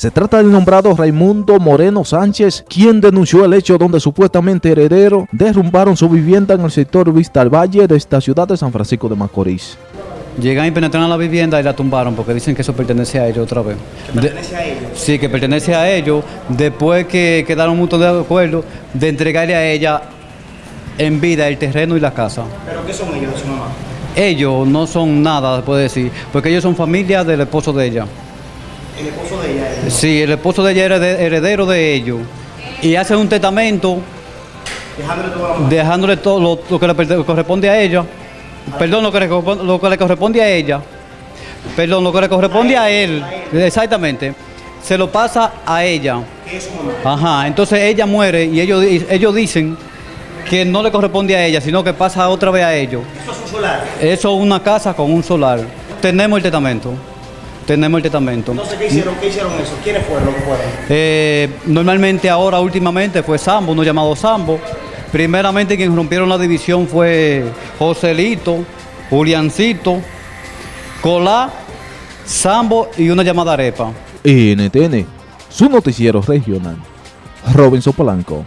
Se trata del nombrado Raimundo Moreno Sánchez, quien denunció el hecho donde supuestamente heredero derrumbaron su vivienda en el sector Vista al Valle de esta ciudad de San Francisco de Macorís. Llegan y penetraron a la vivienda y la tumbaron porque dicen que eso pertenece a ellos otra vez. ¿Que pertenece a ellos? Sí, que pertenece a ellos después que quedaron un montón de acuerdos de entregarle a ella en vida el terreno y la casa. ¿Pero qué son ellos de su mamá? Ellos no son nada, se puede decir, porque ellos son familia del esposo de ella. El esposo de ella. es- Sí, el esposo de ella era de- heredero de ellos. Y hacen un testamento Dejándole la todo lo, lo que le corresponde a ella. Perdón, lo que, le, corresponde- lo que le corresponde a ella. Perdón, lo que le corresponde a él. Exactamente. Se lo pasa a ella. Que es su mamá. Ajá, entonces ella muere y ellos, ellos dicen que no le corresponde a ella, sino que pasa otra vez a ellos. Eso es un solar. Eso es una casa con un solar. Tenemos el testamento. Tenemos el testamento. Entonces, ¿qué hicieron? ¿Qué hicieron eso? ¿Quiénes fueron los que fueron? Eh, normalmente ahora, últimamente, fue Sambo, uno llamado Sambo. Primeramente quien rompieron la división fue Joselito, Juliancito, Colá, Sambo y una llamada Arepa. NTN, su noticiero regional. Robinson Polanco.